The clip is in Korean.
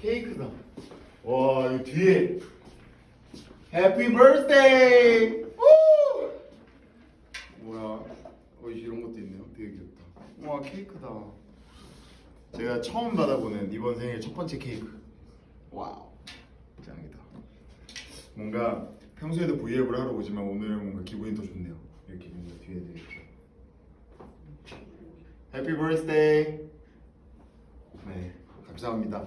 케이크다. 와, 이 뒤에 happy birthday! 우! 뭐야? 어, 이런 것도 있네요. 되게 귀엽다. 와, 케이크다. 제가 처음 받아보는 이번 생일 첫 번째 케이크. wow, 짱이다. 뭔가 평소에도 브이앱을 하러 오지만 오늘은 뭔가 기분이 더 좋네요. 이렇게 뭔가 뒤에 이렇게. 해피 버스데이. 네, 감사합니다.